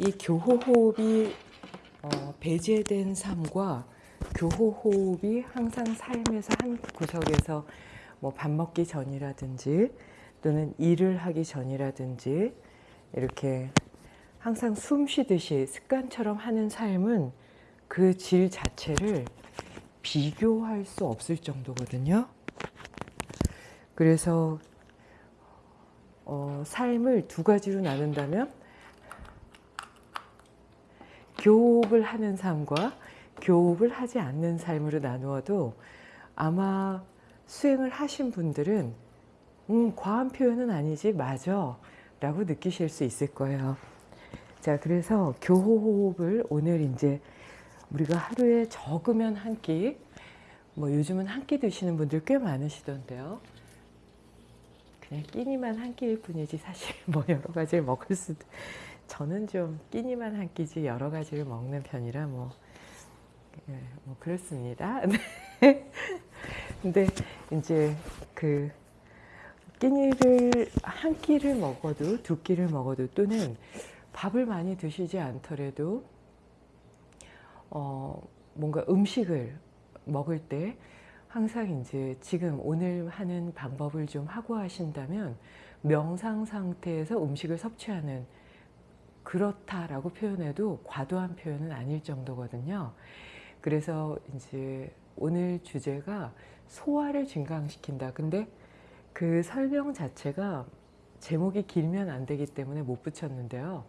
이 교호호흡이 어, 배제된 삶과 교호호흡이 항상 삶에서 한 구석에서 뭐 밥 먹기 전이라든지 또는 일을 하기 전이라든지 이렇게 항상 숨 쉬듯이 습관처럼 하는 삶은 그 질 자체를 비교할 수 없을 정도거든요. 그래서 어, 삶을 두 가지로 나눈다면 교업을 하는 삶과 교업을 하지 않는 삶으로 나누어도 아마 수행을 하신 분들은 음, 과한 표현은 아니지 맞아 라고 느끼실 수 있을 거예요. 자 그래서 교호흡을 오늘 이제 우리가 하루에 적으면 한 끼, 뭐 요즘은 한 끼 드시는 분들 꽤 많으시던데요. 그냥 끼니만 한 끼일 뿐이지 사실 뭐 여러 가지를 먹을 수도 저는 좀 끼니만 한 끼지 여러 가지를 먹는 편이라 뭐, 예, 뭐 그렇습니다. 네. 근데 이제 그 끼니를 한 끼를 먹어도 두 끼를 먹어도 또는 밥을 많이 드시지 않더라도 어 뭔가 음식을 먹을 때 항상 이제 지금 오늘 하는 방법을 좀 하고 하신다면 명상 상태에서 음식을 섭취하는 그렇다라고 표현해도 과도한 표현은 아닐 정도거든요. 그래서 이제 오늘 주제가 소화를 증강시킨다. 근데 그 설명 자체가 제목이 길면 안 되기 때문에 못 붙였는데요.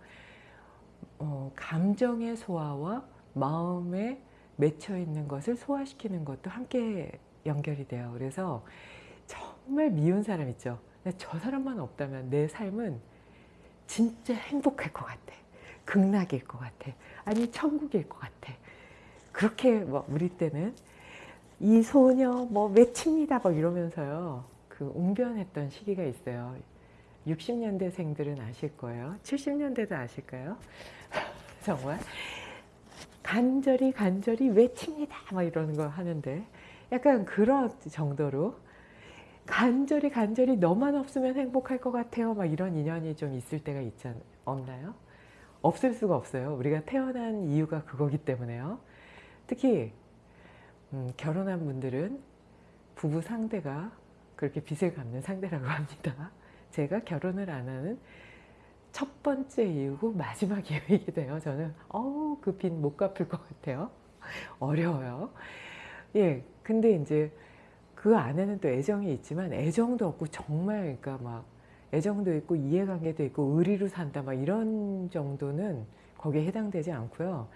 어, 감정의 소화와 마음에 맺혀 있는 것을 소화시키는 것도 함께 연결이 돼요. 그래서 정말 미운 사람 있죠. 저 사람만 없다면 내 삶은 진짜 행복할 것 같아. 극락일 것 같아. 아니 천국일 것 같아. 그렇게 뭐 우리 때는 이 소녀 뭐 맺힙니다 막 이러면서요. 그 웅변했던 시기가 있어요. 60년대 생들은 아실 거예요. 70년대도 아실까요? 정말 간절히 간절히 외칩니다 막 이러는 거 하는데 약간 그런 정도로 간절히 간절히 너만 없으면 행복할 것 같아요 막 이런 인연이 좀 있을 때가 않, 없나요? 없을 수가 없어요 우리가 태어난 이유가 그거기 때문에요 특히 음, 결혼한 분들은 부부 상대가 그렇게 빚을 갚는 상대라고 합니다 제가 결혼을 안 하는 첫 번째 이유고 마지막 이유이기도 해요. 저는 어우 그 빚 못 갚을 것 같아요. 어려워요. 예, 근데 이제 그 안에는 또 애정이 있지만 애정도 없고 정말 그러니까 막 애정도 있고 이해관계도 있고 의리로 산다 막 이런 정도는 거기에 해당되지 않고요.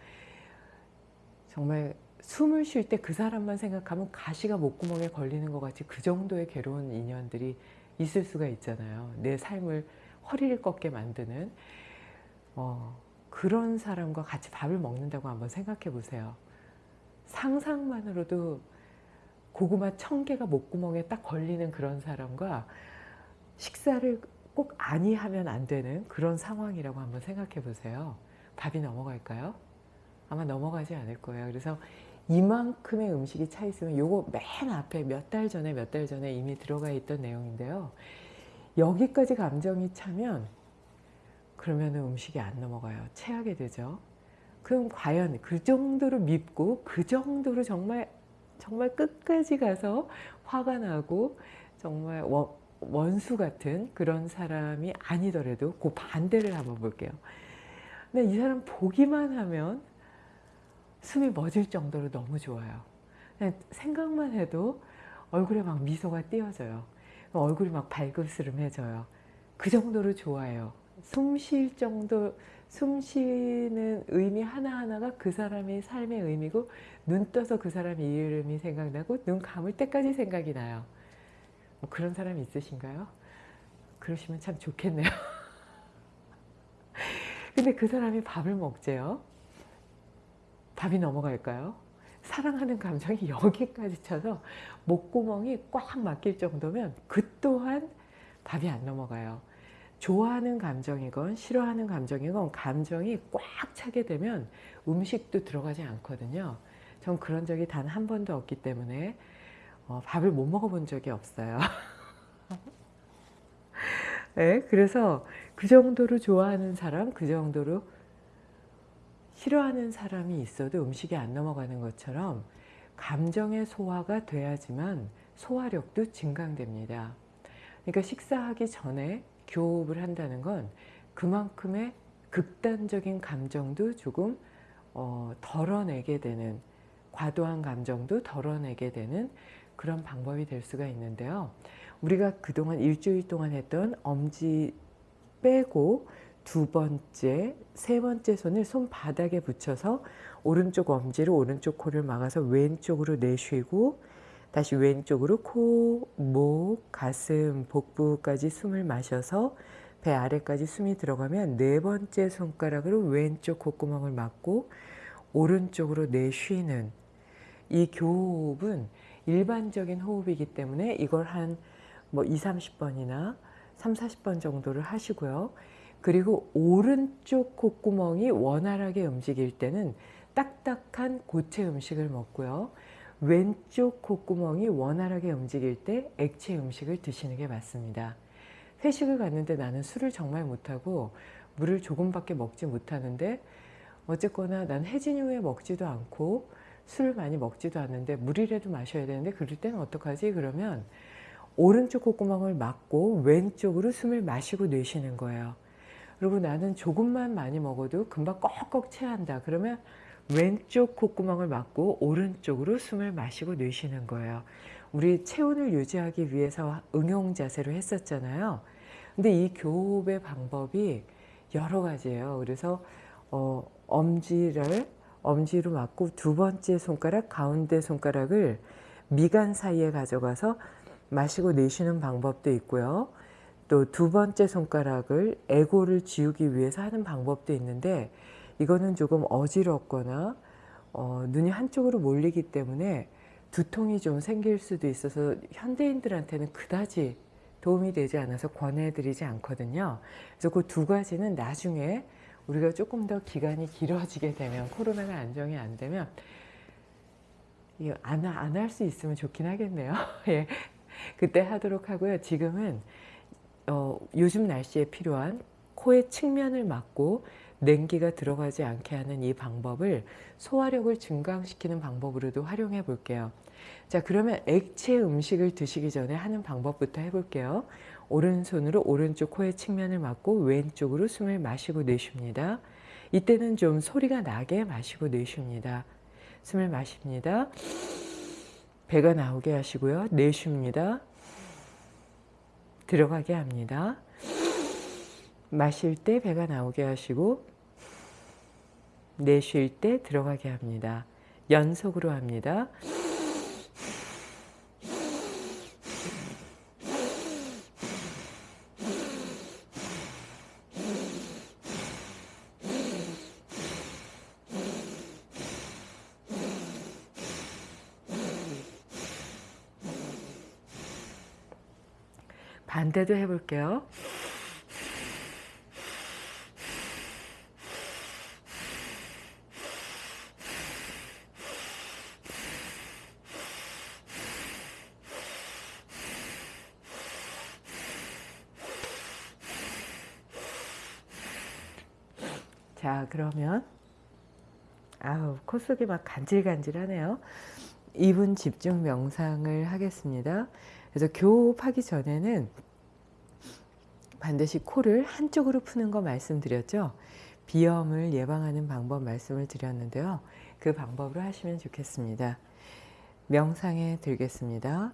정말 숨을 쉴 때 그 사람만 생각하면 가시가 목구멍에 걸리는 것 같이 그 정도의 괴로운 인연들이 있을 수가 있잖아요. 내 삶을 허리를 꺾게 만드는 어, 그런 사람과 같이 밥을 먹는다고 한번 생각해 보세요. 상상만으로도 고구마 천 개가 목구멍에 딱 걸리는 그런 사람과 식사를 꼭 아니 하면 안 되는 그런 상황이라고 한번 생각해 보세요. 밥이 넘어갈까요? 아마 넘어가지 않을 거예요. 그래서 이만큼의 음식이 차 있으면 요거 맨 앞에 몇 달 전에 몇 달 전에 이미 들어가 있던 내용인데요. 여기까지 감정이 차면 그러면 음식이 안 넘어가요. 체하게 되죠. 그럼 과연 그 정도로 밉고 그 정도로 정말 정말 끝까지 가서 화가 나고 정말 원수 같은 그런 사람이 아니더라도 그 반대를 한번 볼게요. 근데 이 사람 보기만 하면 숨이 멎을 정도로 너무 좋아요. 생각만 해도 얼굴에 막 미소가 띄어져요. 얼굴이 막 발그스름해져요. 그 정도로 좋아요. 숨 쉴 정도, 숨 쉬는 의미 하나하나가 그 사람의 삶의 의미고 눈 떠서 그 사람 이름이 생각나고 눈 감을 때까지 생각이 나요. 뭐 그런 사람 있으신가요? 그러시면 참 좋겠네요. 근데 그 사람이 밥을 먹재요. 밥이 넘어갈까요? 사랑하는 감정이 여기까지 차서 목구멍이 꽉 막힐 정도면 그 또한 밥이 안 넘어가요. 좋아하는 감정이건 싫어하는 감정이건 감정이 꽉 차게 되면 음식도 들어가지 않거든요. 전 그런 적이 단 한 번도 없기 때문에 어, 밥을 못 먹어본 적이 없어요. 네, 그래서 그 정도로 좋아하는 사람, 그 정도로 싫어하는 사람이 있어도 음식이 안 넘어가는 것처럼 감정의 소화가 돼야지만 소화력도 증강됩니다. 그러니까 식사하기 전에 교흡을 한다는 건 그만큼의 극단적인 감정도 조금 어, 덜어내게 되는 과도한 감정도 덜어내게 되는 그런 방법이 될 수가 있는데요. 우리가 그동안 일주일 동안 했던 엄지 빼고 두 번째, 세 번째 손을 손바닥에 붙여서 오른쪽 엄지로 오른쪽 코를 막아서 왼쪽으로 내쉬고 다시 왼쪽으로 코, 목, 가슴, 복부까지 숨을 마셔서 배 아래까지 숨이 들어가면 네 번째 손가락으로 왼쪽 콧구멍을 막고 오른쪽으로 내쉬는 이 교호흡은 일반적인 호흡이기 때문에 이걸 한 뭐 2, 30번이나 3, 40번 정도를 하시고요. 그리고 오른쪽 콧구멍이 원활하게 움직일 때는 딱딱한 고체 음식을 먹고요. 왼쪽 콧구멍이 원활하게 움직일 때 액체 음식을 드시는 게 맞습니다. 회식을 갔는데 나는 술을 정말 못하고 물을 조금밖에 먹지 못하는데 어쨌거나 난 해진 이후에 먹지도 않고 술을 많이 먹지도 않는데 물이라도 마셔야 되는데 그럴 때는 어떡하지? 그러면 오른쪽 콧구멍을 막고 왼쪽으로 숨을 마시고 내쉬는 거예요. 그리고 나는 조금만 많이 먹어도 금방 꺽꺽 체한다. 그러면 왼쪽 콧구멍을 막고 오른쪽으로 숨을 마시고 내쉬는 거예요. 우리 체온을 유지하기 위해서 응용 자세로 했었잖아요. 근데 이 교흡의 방법이 여러 가지예요. 그래서 어, 엄지를 엄지로 막고 두 번째 손가락, 가운데 손가락을 미간 사이에 가져가서 마시고 내쉬는 방법도 있고요. 또 두 번째 손가락을 에고를 지우기 위해서 하는 방법도 있는데 이거는 조금 어지럽거나 어, 눈이 한쪽으로 몰리기 때문에 두통이 좀 생길 수도 있어서 현대인들한테는 그다지 도움이 되지 않아서 권해드리지 않거든요. 그래서 그 두 가지는 나중에 우리가 조금 더 기간이 길어지게 되면 코로나가 안정이 안 되면 안 할 수 있으면 좋긴 하겠네요. 예. 그때 하도록 하고요. 지금은 어, 요즘 날씨에 필요한 코의 측면을 막고 냉기가 들어가지 않게 하는 이 방법을 소화력을 증강시키는 방법으로도 활용해 볼게요. 자 그러면 액체 음식을 드시기 전에 하는 방법부터 해볼게요. 오른손으로 오른쪽 코의 측면을 막고 왼쪽으로 숨을 마시고 내쉽니다. 이때는 좀 소리가 나게 마시고 내쉽니다. 숨을 마십니다. 배가 나오게 하시고요. 내쉽니다. 들어가게 합니다. 마실 때 배가 나오게 하시고 내쉴 때 들어가게 합니다. 연속으로 합니다. 반대도 해볼게요. 자 그러면 아우 코 속이 막 간질간질하네요. 2분 집중 명상을 하겠습니다. 그래서 교흡하기 전에는 반드시 코를 한쪽으로 푸는 거 말씀드렸죠. 비염을 예방하는 방법 말씀을 드렸는데요. 그 방법으로 하시면 좋겠습니다. 명상에 들겠습니다.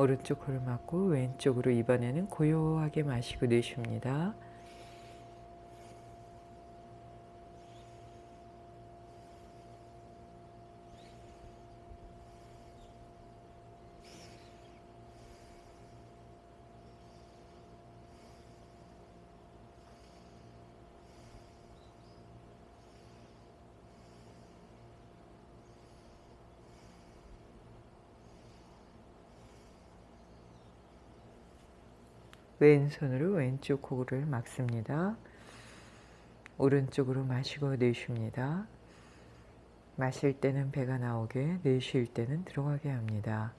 오른쪽 코를 막고 왼쪽으로 이번에는 고요하게 마시고 내쉽니다. 왼손으로 왼쪽 코를 막습니다. 오른쪽으로 마시고 내쉽니다. 마실 때는 배가 나오게, 내쉴 때는 들어가게 합니다.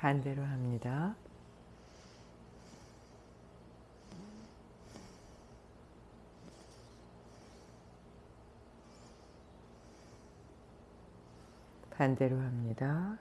반대로 합니다. 반대로 합니다.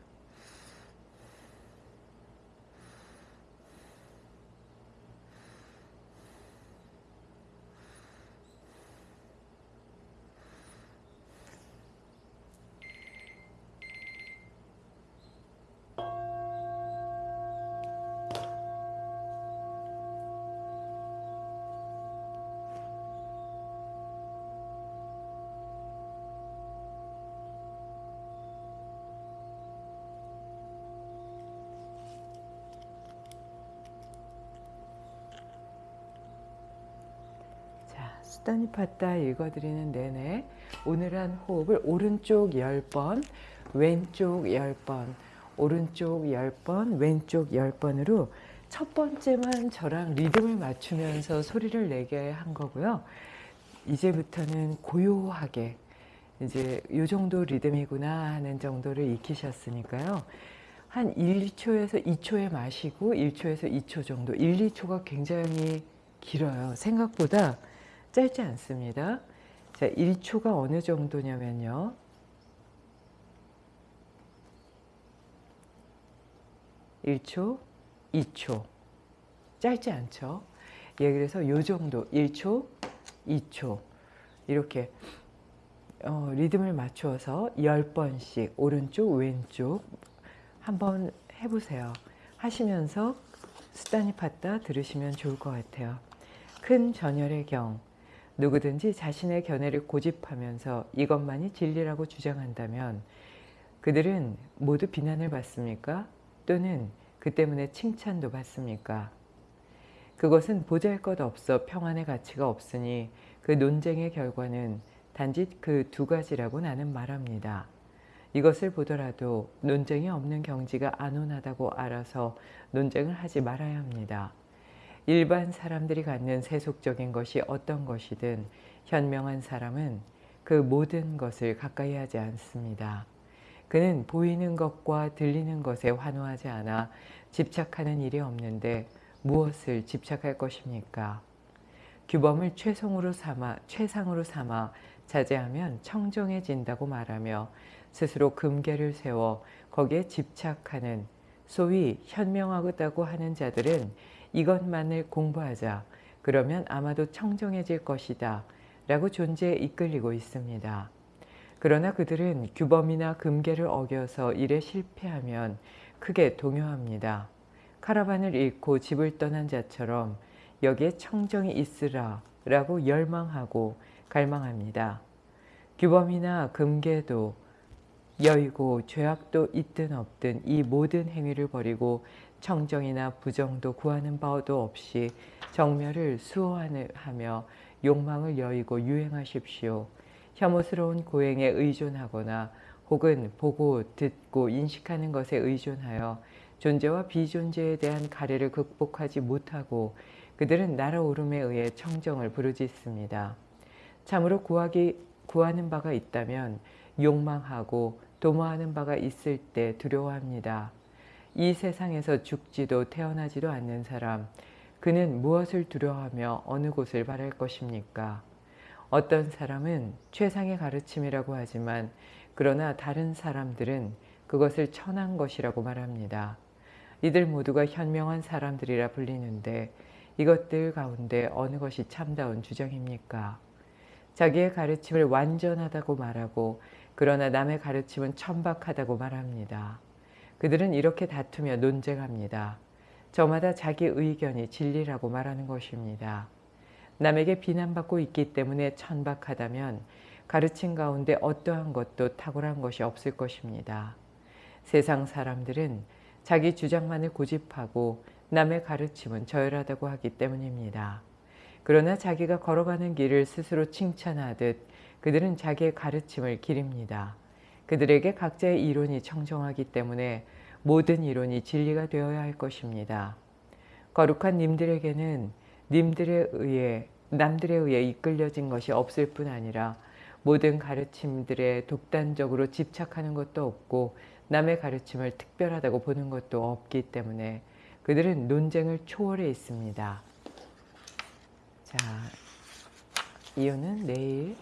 수다니 팠다 읽어드리는 내내 오늘 한 호흡을 오른쪽 10번, 왼쪽 10번, 오른쪽 10번, 왼쪽 10번으로 첫 번째만 저랑 리듬을 맞추면서 소리를 내게 한 거고요. 이제부터는 고요하게 이제 요 정도 리듬이구나 하는 정도를 익히셨으니까요. 한 1, 2초에서 2초에 마시고 1초에서 2초 정도 1, 2초가 굉장히 길어요. 생각보다 짧지 않습니다. 자, 1초가 어느 정도냐면요. 1초, 2초. 짧지 않죠? 예, 그래서 요 정도 1초, 2초 이렇게 어, 리듬을 맞추어서 10번씩 오른쪽, 왼쪽 한번 해보세요. 하시면서 수단이 팠다 들으시면 좋을 것 같아요. 큰 전열의 경, 누구든지 자신의 견해를 고집하면서 이것만이 진리라고 주장한다면 그들은 모두 비난을 받습니까? 또는 그 때문에 칭찬도 받습니까? 그것은 보잘것없어 평안의 가치가 없으니 그 논쟁의 결과는 단지 그 두 가지라고 나는 말합니다. 이것을 보더라도 논쟁이 없는 경지가 안온하다고 알아서 논쟁을 하지 말아야 합니다. 일반 사람들이 갖는 세속적인 것이 어떤 것이든 현명한 사람은 그 모든 것을 가까이 하지 않습니다. 그는 보이는 것과 들리는 것에 환호하지 않아 집착하는 일이 없는데 무엇을 집착할 것입니까? 규범을 최성으로 삼아, 최상으로 삼아 자제하면 청정해진다고 말하며 스스로 금계를 세워 거기에 집착하는 소위 현명하다고 하는 자들은 이것만을 공부하자. 그러면 아마도 청정해질 것이다. 라고 존재에 이끌리고 있습니다. 그러나 그들은 규범이나 금계를 어겨서 일에 실패하면 크게 동요합니다. 카라반을 잃고 집을 떠난 자처럼 여기에 청정이 있으라 라고 열망하고 갈망합니다. 규범이나 금계도 여의고 죄악도 있든 없든 이 모든 행위를 버리고 청정이나 부정도 구하는 바도 없이 정멸을 수호하며 욕망을 여의고 유행하십시오. 혐오스러운 고행에 의존하거나 혹은 보고 듣고 인식하는 것에 의존하여 존재와 비존재에 대한 가래를 극복하지 못하고 그들은 날아오름에 의해 청정을 부르짖습니다. 참으로 구하기, 구하는 바가 있다면 욕망하고 도모하는 바가 있을 때 두려워합니다. 이 세상에서 죽지도 태어나지도 않는 사람, 그는 무엇을 두려워하며 어느 곳을 바랄 것입니까? 어떤 사람은 최상의 가르침이라고 하지만 그러나 다른 사람들은 그것을 천한 것이라고 말합니다. 이들 모두가 현명한 사람들이라 불리는데 이것들 가운데 어느 것이 참다운 주장입니까? 자기의 가르침을 완전하다고 말하고 그러나 남의 가르침은 천박하다고 말합니다. 그들은 이렇게 다투며 논쟁합니다. 저마다 자기 의견이 진리라고 말하는 것입니다. 남에게 비난받고 있기 때문에 천박하다면 가르침 가운데 어떠한 것도 탁월한 것이 없을 것입니다. 세상 사람들은 자기 주장만을 고집하고 남의 가르침은 저열하다고 하기 때문입니다. 그러나 자기가 걸어가는 길을 스스로 칭찬하듯 그들은 자기의 가르침을 기립니다. 그들에게 각자의 이론이 청정하기 때문에 모든 이론이 진리가 되어야 할 것입니다. 거룩한 님들에게는 님들에 의해 남들에 의해 이끌려진 것이 없을 뿐 아니라 모든 가르침들에 독단적으로 집착하는 것도 없고 남의 가르침을 특별하다고 보는 것도 없기 때문에 그들은 논쟁을 초월해 있습니다. 자, 이유는 내일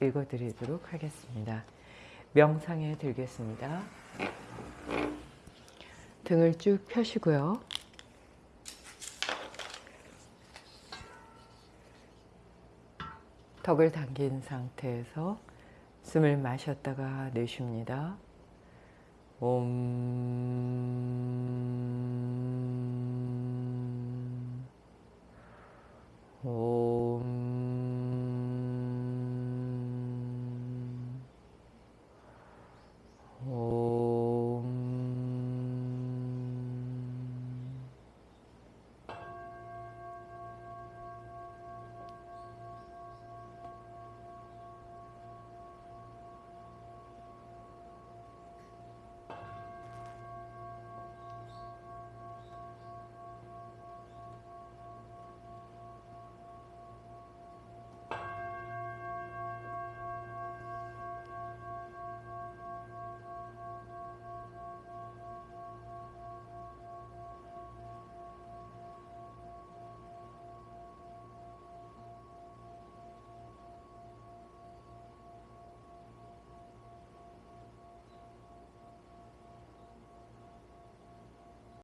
읽어드리도록 하겠습니다. 명상에 들겠습니다. 등을 쭉 펴시고요. 턱을 당긴 상태에서 숨을 마셨다가 내쉽니다. 옴. 오.